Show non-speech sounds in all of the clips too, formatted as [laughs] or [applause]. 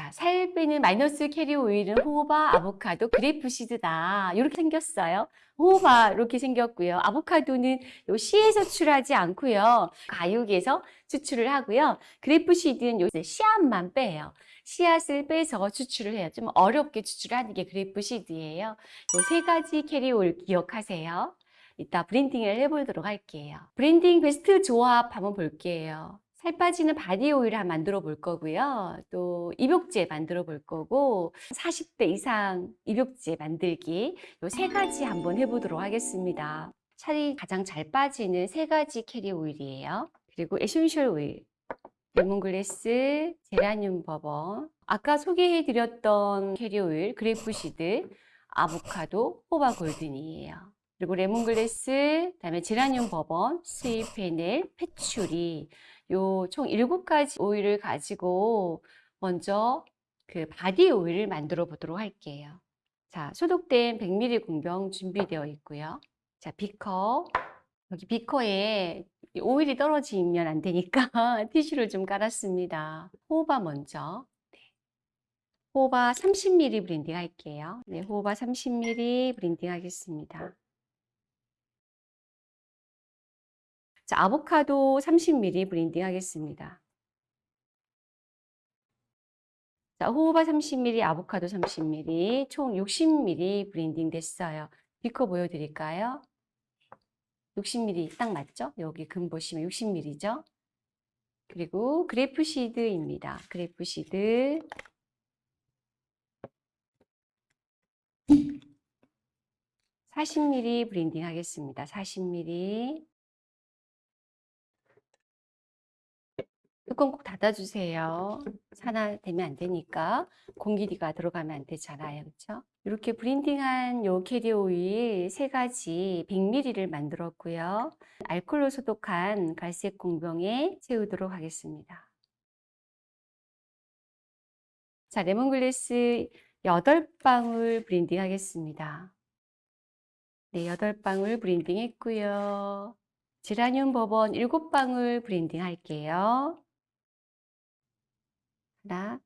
자, 살 빼는 마이너스 캐리 오일은 호바, 아보카도, grape seed다. 이렇게 생겼어요. 호바 이렇게 생겼고요. 아보카도는 요 씨에서 추출하지 않고요. 과육에서 추출을 하고요. grape seed는 요 씨앗만 빼요. 씨앗을 빼서 추출을 해요. 좀 어렵게 추출하는 게 grape seed예요. 요 세 가지 캐리 오일 기억하세요. 이따 blending을 해보도록 할게요. blending 베스트 조합 한번 볼게요. 살 빠지는 바디 오일 을 만들어 볼 거고요. 또 입욕제 만들어 볼 거고 40대 이상 입욕제 만들기 요 세 가지 한번 해보도록 하겠습니다. 살이 가장 잘 빠지는 세 가지 캐리 오일이에요. 그리고 essential 오일, 레몬글래스, 제라늄 버번, 아까 소개해드렸던 캐리 오일, grape seed, 아보카도, 호바 golden이에요. 그리고 레몬글래스, 그다음에 제라늄 bourbon, sweet fennel, patchouli 요 총 7가지 오일을 가지고 먼저 그 바디 오일을 만들어 보도록 할게요. 자, 소독된 100ml 공병 준비되어 있고요. 자, 비커. 여기 비커에 오일이 떨어지면 안 되니까 [laughs] 티슈를 좀 깔았습니다. 호바 먼저. 네. 호바 30ml blending 할게요. 네, 호바 30ml blending 하겠습니다. 자, 아보카도 30ml blending 하겠습니다. 자, 호호바 30ml, 아보카도 30ml, 총 60ml 블렌딩 됐어요. 비커 보여드릴까요? 60ml 딱 맞죠? 여기 금 보시면 60ml죠? 그리고 grapeseed입니다. grapeseed. (40ml) 블렌딩 하겠습니다. (40ml) 뚜껑 꼭 닫아주세요. 산화되면 안 되니까 공기가 들어가면 안 되잖아요. 그렇죠? 이렇게 블렌딩한 요 캐리어 오일 세 가지 100ml를 만들었고요. 알콜로 소독한 갈색 공병에 채우도록 하겠습니다. 자, 레몬글래스 8방울 블렌딩 하겠습니다. 네, 8방울 블렌딩 했고요. 제라늄 버번 7방울 블렌딩 할게요. 하나,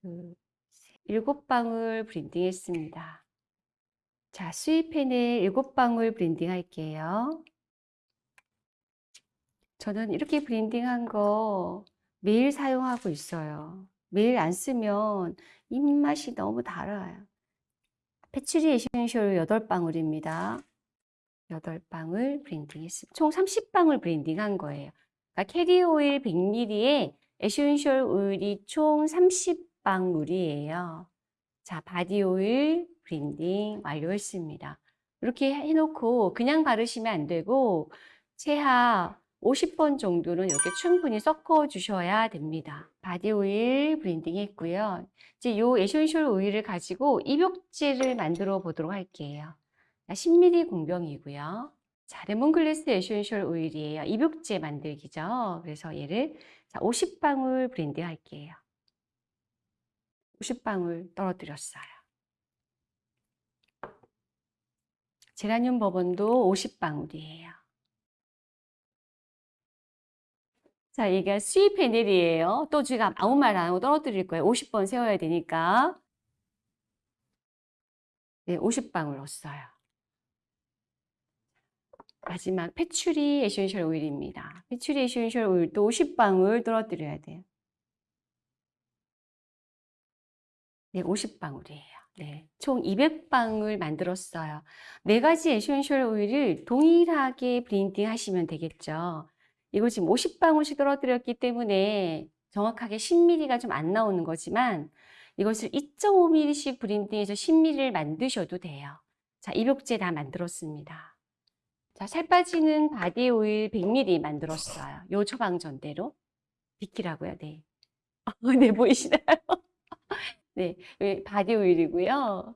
둘, 셋. 일곱 방울 블렌딩 했습니다. 자, sweet fennel 일곱 방울 블렌딩 할게요. 저는 이렇게 블렌딩한 거 매일 사용하고 있어요. 매일 안 쓰면 입맛이 너무 달아요. patchouli 에센셜 8방울입니다. 8방울 블렌딩 했습니다. 총 30방울 블렌딩 한 거예요. 그러니까 캐리어 오일 100ml에 에센셜 오일이 총 30방울이에요. 자, 바디 오일 블렌딩 완료했습니다. 이렇게 해놓고 그냥 바르시면 안 되고 최하 50번 정도는 이렇게 충분히 섞어 주셔야 됩니다. 바디 오일 블렌딩 했고요. 이제 이 에센셜 오일을 가지고 입욕제를 만들어 보도록 할게요. 10ml 공병이고요. 자, 레몬글래스 에센셜 오일이에요. 입욕제 만들기죠. 그래서 얘를 자, 50방울 블렌드 할게요. 50방울 떨어뜨렸어요. 제라늄 버번도 50방울이에요. 자, 이게 sweet fennel이에요. 또 제가 아무 말 안 하고 떨어뜨릴 거예요. 50번 세야 되니까. 네, 50방울 넣었어요. 마지막 patchouli 에센셜 오일입니다. patchouli 에센셜 오일도 50방울 떨어뜨려야 돼요. 네, 50방울이에요. 네, 총 200방울 만들었어요. 네 가지 에센셜 오일을 동일하게 블렌딩 하시면 되겠죠. 이거 지금 50방울씩 떨어뜨렸기 때문에 정확하게 10ml가 좀 안 나오는 거지만 이것을 2.5ml씩 블렌딩해서 10ml를 만드셔도 돼요. 자, 입욕제 다 만들었습니다. 자, 살 빠지는 바디 오일 100ml 만들었어요. 요 처방전대로. 비키라고요. 네. [laughs] 네, 보이시나요? [laughs] 네, 바디 오일이고요.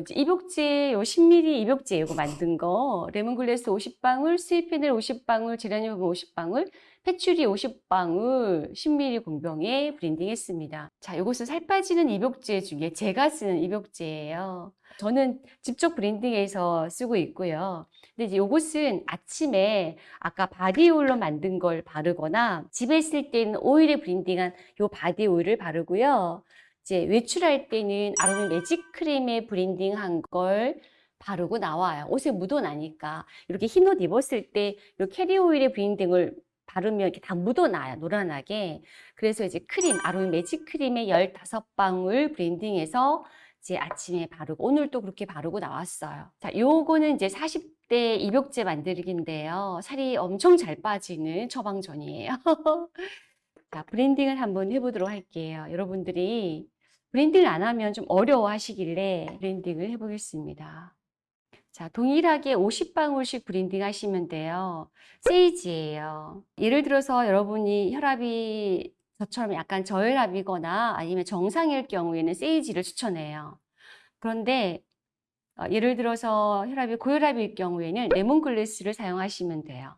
이제 입욕제 요 10ml 입욕제 이거 만든 거 레몬글래스 50방울, sweet fennel 50방울, 제라늄 50방울, patchouli 50방울 10ml 공병에 블렌딩 했습니다. 자, 이것은 살 빠지는 입욕제 중에 제가 쓰는 입욕제예요. 저는 직접 블렌딩해서 쓰고 있고요. 근데 이제 이것은 아침에 아까 바디 오일로 만든 걸 바르거나 집에 있을 때는 오일에 블렌딩한 요 바디 오일을 바르고요. 이제 외출할 때는 아로마 매직 크림에 블렌딩한 걸 바르고 나와요. 옷에 묻어나니까. 이렇게 흰 옷 입었을 때 이 캐리어 오일의 블렌딩을 바르면 이렇게 다 묻어나요. 노란하게. 그래서 이제 크림, 아로마 매직 크림에 15방울 블렌딩해서 이제 아침에 바르고 오늘 또 그렇게 바르고 나왔어요. 자, 요거는 이제 40대 입욕제 만들기인데요. 살이 엄청 잘 빠지는 처방전이에요. [laughs] 자, 블렌딩을 한번 해보도록 할게요. 여러분들이 블렌딩을 안 하면 좀 어려워 하시길래 블렌딩을 해보겠습니다. 자, 동일하게 50방울씩 블렌딩 하시면 돼요. 세이지예요. 예를 들어서 여러분이 혈압이 저처럼 약간 저혈압이거나 아니면 정상일 경우에는 세이지를 추천해요. 그런데 어, 예를 들어서 혈압이 고혈압일 경우에는 레몬글래스를 사용하시면 돼요.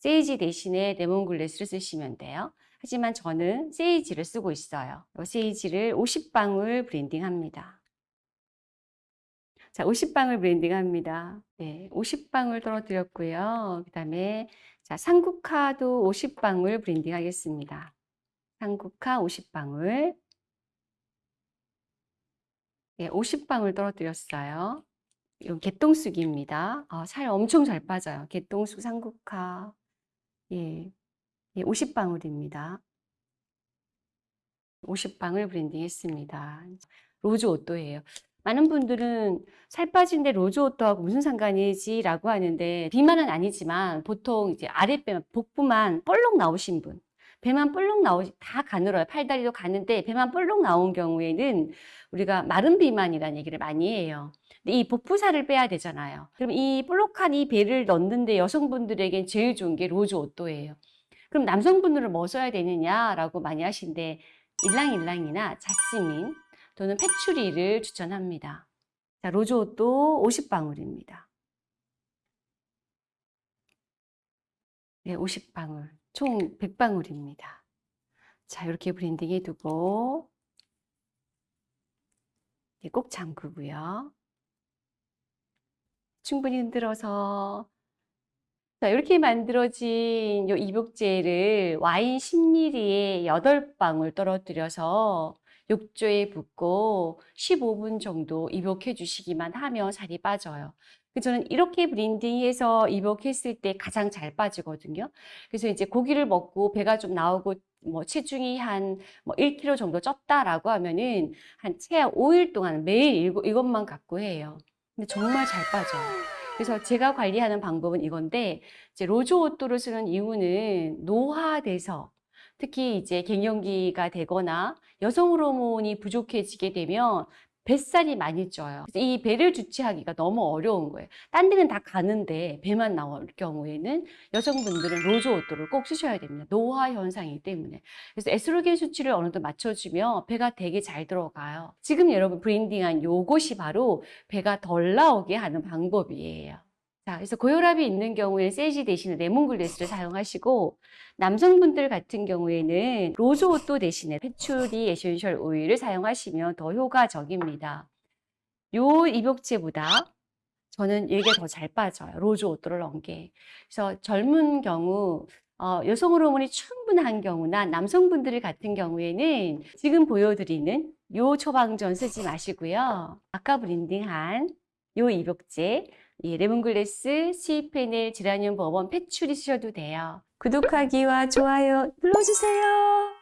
세이지 대신에 레몬글래스를 쓰시면 돼요. 하지만 저는 세이지를 쓰고 있어요. 세이지를 50방울 블렌딩합니다. 자, 50방울 블렌딩합니다. 네, 50방울 떨어뜨렸고요. 그 다음에 자, 산국화도 50방울 블렌딩하겠습니다. 산국화 50방울. 네, 50방울 떨어뜨렸어요. 이건 개똥쑥입니다. 아, 살 엄청 잘 빠져요. 개똥쑥 산국화. 예, 예 50방울입니다. 50방울 블렌딩 했습니다. rose otto예요. 많은 분들은 살 빠진데 rose otto하고 무슨 상관이지? 라고 하는데 비만은 아니지만 보통 이제 아랫배, 복부만 볼록 나오신 분 배만 볼록 나오지 다 가늘어요. 팔다리도 가는데 배만 볼록 나온 경우에는 우리가 마른 비만이라는 얘기를 많이 해요. 근데 이 복부살을 빼야 되잖아요. 그럼 이 볼록한 이 배를 넣는데 여성분들에겐 제일 좋은 게 rose otto예요. 그럼 남성분들은 뭐 써야 되느냐라고 많이 하신데 일랑일랑이나 자스민 또는 패추리를 추천합니다. 자, rose otto 50방울입니다. 네, 50방울. 총 100방울입니다. 자, 이렇게 blending 해두고 네, 꼭 잠그고요. 충분히 흔들어서 자, 이렇게 만들어진 이 입욕제를 와인 10ml에 8방울 떨어뜨려서 욕조에 붓고 15분 정도 입욕해 주시기만 하면 살이 빠져요. 저는 이렇게 blending해서 입욕했을 때 가장 잘 빠지거든요. 그래서 이제 고기를 먹고 배가 좀 나오고 뭐 체중이 한뭐 1kg 정도 쪘다라고 하면은 한 최하 5일 동안 매일 이것만 갖고 해요. 근데 정말 잘 빠져요. 그래서 제가 관리하는 방법은 이건데 이제 rose otto를 쓰는 이유는 노화돼서 특히 이제 갱년기가 되거나 여성 호르몬이 부족해지게 되면 뱃살이 많이 쪄요. 이 배를 주체하기가 너무 어려운 거예요. 딴 데는 다 가는데 배만 나올 경우에는 여성분들은 rose otto를 꼭 쓰셔야 됩니다. 노화 현상이기 때문에. 그래서 에스트로겐 수치를 어느 정도 맞춰주면 배가 되게 잘 들어가요. 지금 여러분 blending한 요것이 바로 배가 덜 나오게 하는 방법이에요. 자, 그래서 고혈압이 있는 경우에 sage 대신에 lemongrass를 사용하시고 남성분들 같은 경우에는 rose otto 대신에 patchouli essential 오일을 사용하시면 더 효과적입니다. 요 입욕제보다 저는 이게 더 잘 빠져요. rose otto를 넣은 게. 그래서 젊은 경우 어, 여성 호르몬이 충분한 경우나 남성분들 같은 경우에는 지금 보여드리는 요 처방전 쓰지 마시고요. 아까 blending한 요 입욕제 이 lemongrass, C fennel, geranium bourbon, patchouli 쓰셔도 돼요. 구독하기와 좋아요 눌러주세요.